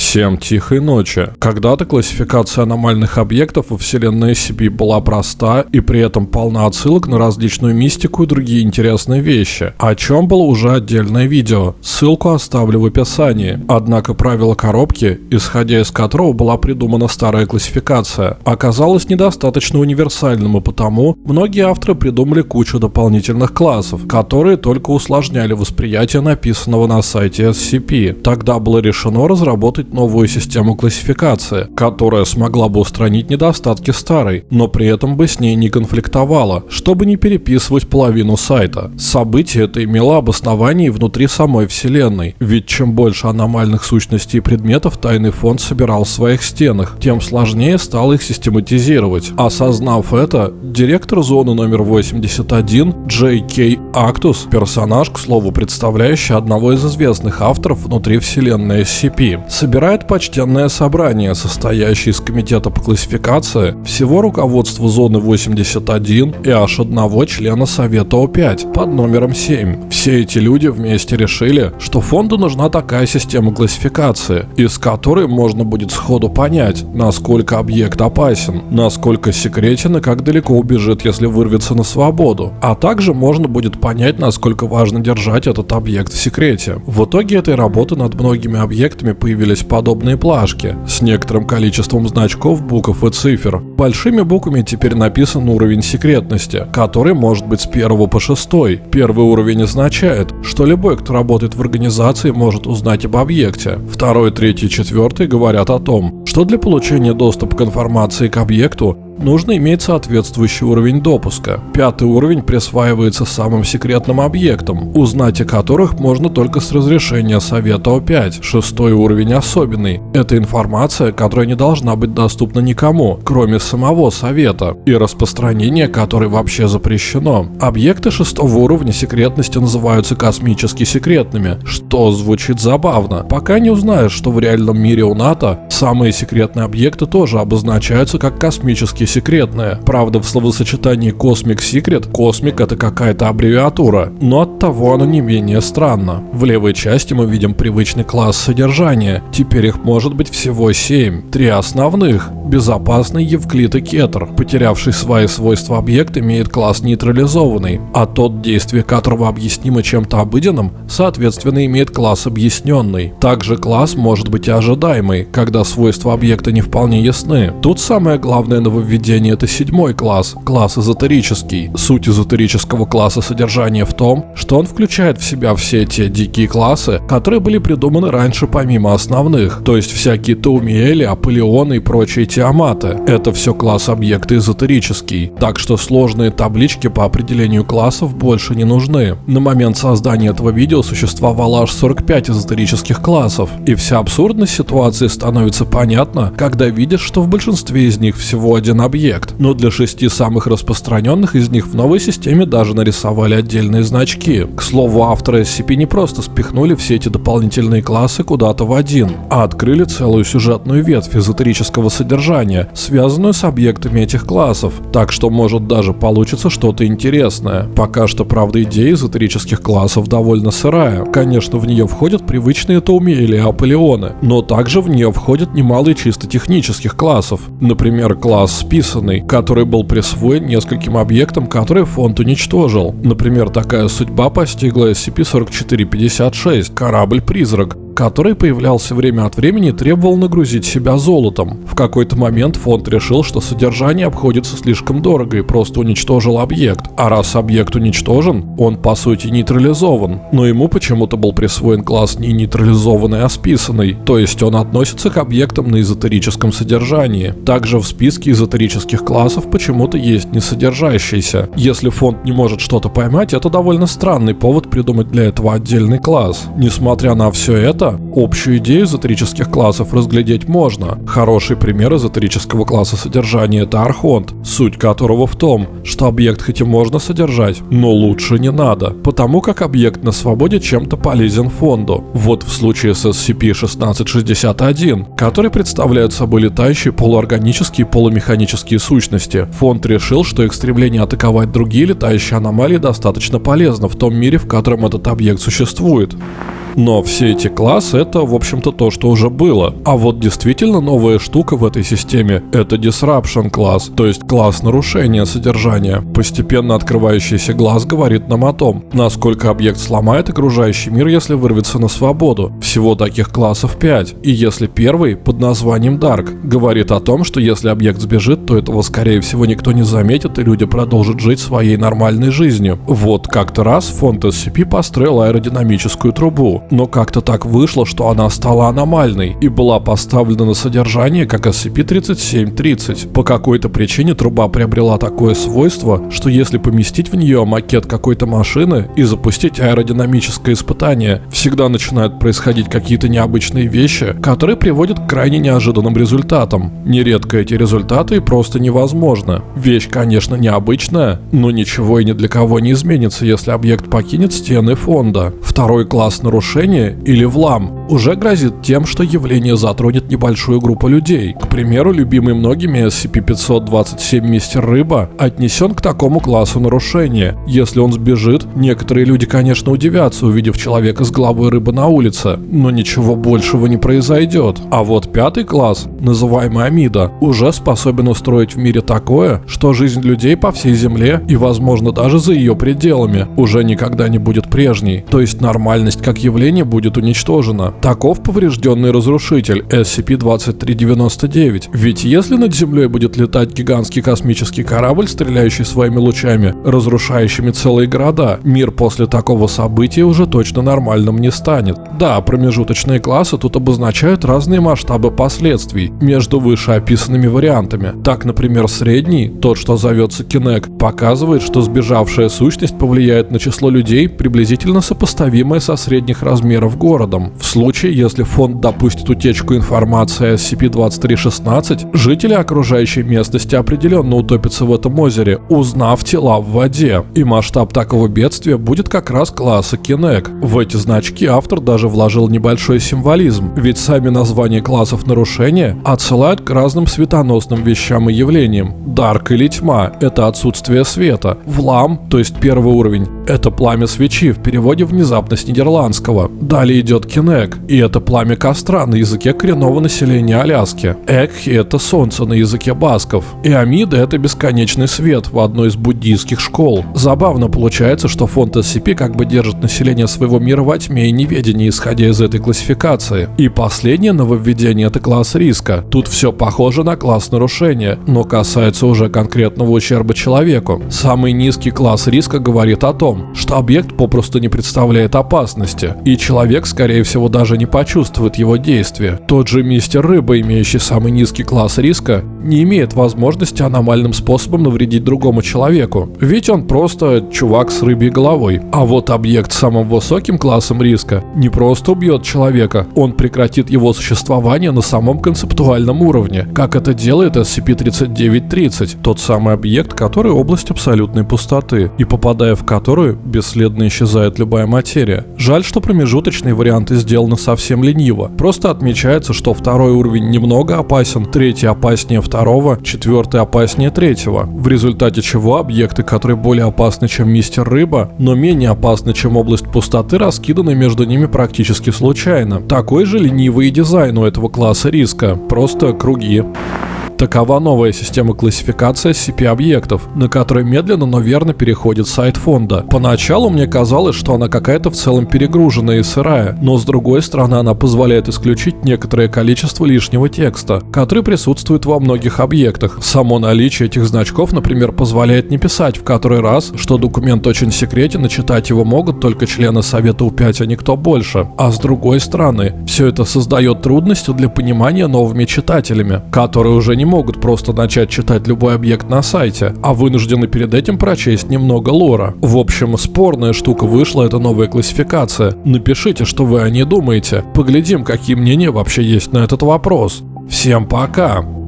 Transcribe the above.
Psh. Всем тихой ночи. Когда-то классификация аномальных объектов во вселенной SCP была проста и при этом полна отсылок на различную мистику и другие интересные вещи, о чем было уже отдельное видео. Ссылку оставлю в описании. Однако правило коробки, исходя из которого была придумана старая классификация, оказалось недостаточно универсальным и потому многие авторы придумали кучу дополнительных классов, которые только усложняли восприятие написанного на сайте SCP. Тогда было решено разработать новую систему классификации, которая смогла бы устранить недостатки старой, но при этом бы с ней не конфликтовала, чтобы не переписывать половину сайта. Событие это имело обоснование внутри самой вселенной, ведь чем больше аномальных сущностей и предметов тайный фонд собирал в своих стенах, тем сложнее стало их систематизировать. Осознав это, директор зоны номер 81 Джей Кей Актус, персонаж, к слову, представляющий одного из известных авторов внутри вселенной SCP, собирает почтенное собрание, состоящее из комитета по классификации, всего руководства зоны 81 и аж одного члена Совета О5 под номером 7. Все эти люди вместе решили, что фонду нужна такая система классификации, из которой можно будет сходу понять, насколько объект опасен, насколько секретен и как далеко убежит, если вырвется на свободу, а также можно будет понять, насколько важно держать этот объект в секрете. В итоге этой работы над многими объектами появились подобные плашки с некоторым количеством значков, букв и цифр. Большими буквами теперь написан уровень секретности, который может быть с 1 по 6. Первый уровень означает, что любой, кто работает в организации, может узнать об объекте. Второй, третий, четвертый говорят о том, что для получения доступа к информации к объекту нужно иметь соответствующий уровень допуска. Пятый уровень присваивается самым секретным объектам, узнать о которых можно только с разрешения Совета О5. Шестой уровень особенный. Это информация, которая не должна быть доступна никому, кроме самого Совета, и распространение которой вообще запрещено. Объекты шестого уровня секретности называются космически секретными, что звучит забавно, пока не узнаешь, что в реальном мире у НАТО самые секретные объекты тоже обозначаются как космические секретное. Правда, в словосочетании Cosmic Secret космик это какая-то аббревиатура, но от того оно не менее странно. В левой части мы видим привычный класс содержания. Теперь их может быть всего 7. Три основных. Безопасный Евклид и Кетр, потерявший свои свойства объект, имеет класс нейтрализованный, а тот, действие которого объяснимо чем-то обыденным, соответственно имеет класс объясненный. Также класс может быть и ожидаемый, когда свойства объекта не вполне ясны. Тут самое главное нововведение это седьмой класс, класс эзотерический. Суть эзотерического класса содержания в том, что он включает в себя все те дикие классы, которые были придуманы раньше помимо основных, то есть всякие Таумиэли, Аполеоны и прочие Тиаматы. Это все класс объекта эзотерический, так что сложные таблички по определению классов больше не нужны. На момент создания этого видео существовало аж 45 эзотерических классов, и вся абсурдность ситуации становится понятна, когда видишь, что в большинстве из них всего один объект, но для шести самых распространенных из них в новой системе даже нарисовали отдельные значки. К слову, авторы SCP не просто спихнули все эти дополнительные классы куда-то в один, а открыли целую сюжетную ветвь эзотерического содержания связанную с объектами этих классов, так что может даже получится что-то интересное. Пока что, правда, идея эзотерических классов довольно сырая. Конечно, в нее входят привычные Тауми или Аполеоны, но также в нее входят немало чисто технических классов. Например, класс списанный, который был присвоен нескольким объектам, которые фонд уничтожил. Например, такая судьба постигла SCP-4456, корабль-призрак, который появлялся время от времени и требовал нагрузить себя золотом. В какой-то момент фонд решил, что содержание обходится слишком дорого и просто уничтожил объект. А раз объект уничтожен, он по сути нейтрализован. Но ему почему-то был присвоен класс не нейтрализованный, а списанный, то есть он относится к объектам на эзотерическом содержании. Также в списке эзотерических классов почему-то есть несодержащийся. Если фонд не может что-то поймать, это довольно странный повод придумать для этого отдельный класс. Несмотря на все это, общую идею эзотерических классов разглядеть можно. Хороший пример эзотерического класса содержания – это Архонт, суть которого в том, что объект хоть и можно содержать, но лучше не надо, потому как объект на свободе чем-то полезен фонду. Вот в случае с SCP-1661, который представляет собой летающие полуорганические и полумеханические сущности, фонд решил, что их стремление атаковать другие летающие аномалии достаточно полезно в том мире, в котором этот объект существует. Но все эти классы это, в общем-то, то, что уже было. А вот действительно новая штука в этой системе — это Disruption класс, то есть класс нарушения содержания. Постепенно открывающийся глаз говорит нам о том, насколько объект сломает окружающий мир, если вырвется на свободу. Всего таких классов 5. И если первый, под названием Dark, говорит о том, что если объект сбежит, то этого скорее всего никто не заметит и люди продолжат жить своей нормальной жизнью. Вот как-то раз фонд SCP построил аэродинамическую трубу, но как-то так вышло, что она стала аномальной и была поставлена на содержание как SCP-3730. По какой-то причине труба приобрела такое свойство, что если поместить в нее макет какой-то машины и запустить аэродинамическое испытание, всегда начинают происходить какие-то необычные вещи, которые приводят к крайне неожиданным результатам. Нередко эти результаты просто невозможны. Вещь, конечно, необычная, но ничего и ни для кого не изменится, если объект покинет стены фонда. Второй класс нарушения, или влам, уже грозит тем, что явление затронет небольшую группу людей. К примеру, любимый многими SCP-527 Мистер Рыба отнесен к такому классу нарушения. Если он сбежит, некоторые люди, конечно, удивятся, увидев человека с головой рыбы на улице, но ничего большего не произойдет. А вот пятый класс, называемый Амида, уже способен устроить в мире такое, что жизнь людей по всей Земле и, возможно, даже за ее пределами уже никогда не будет прежней. То есть нормальность как явление будет уничтожена. Таков поврежденный разрушитель SCP-2399. Ведь если над Землей будет летать гигантский космический корабль, стреляющий своими лучами, разрушающими целые города, мир после такого события уже точно нормальным не станет. Да, промежуточные классы тут обозначают разные масштабы последствий между вышеописанными вариантами. Так, например, средний, тот, что зовется Кинек, показывает, что сбежавшая сущность повлияет на число людей, приблизительно сопоставимое со средних размеров городом. В случае, если фонд допустит утечку информации о SCP-2316, жители окружающей местности определенно утопятся в этом озере, узнав тела в воде. И масштаб такого бедствия будет как раз класса Кинек. В эти значки автор даже вложил небольшой символизм, ведь сами названия классов нарушения отсылают к разным светоносным вещам и явлениям. Дарк или тьма – это отсутствие света. Влам, то есть первый уровень, это пламя свечи в переводе внезапно с нидерландского. Далее идет Кинек, и это пламя костра на языке коренного населения Аляски. Экхи – это солнце на языке басков. И Амида – это бесконечный свет в одной из буддийских школ. Забавно получается, что фонд SCP как бы держит население своего мира во тьме и неведении, исходя из этой классификации. И последнее нововведение – это класс риска. Тут все похоже на класс нарушения, но касается уже конкретного ущерба человеку. Самый низкий класс риска говорит о том, что объект попросту не представляет опасности, и человек, скорее всего, даже не почувствует его действия. Тот же мистер Рыба, имеющий самый низкий класс риска, не имеет возможности аномальным способом навредить другому человеку, ведь он просто чувак с рыбьей головой. А вот объект с самым высоким классом риска не просто убьет человека, он прекратит его существование на самом концептуальном уровне, как это делает SCP-3930, тот самый объект, который область абсолютной пустоты, и попадая в которую бесследно исчезает любая материя. Жаль, что промежуточные варианты сделаны совсем лениво. Просто отмечается, что второй уровень немного опасен, третий опаснее второго, четвертый опаснее третьего. В результате чего объекты, которые более опасны, чем Мистер Рыба, но менее опасны, чем область пустоты, раскиданы между ними практически случайно. Такой же ленивый дизайн у этого класса риска, просто круги. Такова новая система классификации SCP-объектов, на которой медленно, но верно переходит сайт фонда. Поначалу мне казалось, что она какая-то в целом перегруженная и сырая, но с другой стороны она позволяет исключить некоторое количество лишнего текста, который присутствует во многих объектах. Само наличие этих значков, например, позволяет не писать в который раз, что документ очень секретен и читать его могут только члены Совета У5, а никто больше. А с другой стороны, все это создает трудности для понимания новыми читателями, которые уже не могут просто начать читать любой объект на сайте, а вынуждены перед этим прочесть немного лора. В общем, спорная штука вышла эта новая классификация. Напишите, что вы о ней думаете. Поглядим, какие мнения вообще есть на этот вопрос. Всем пока!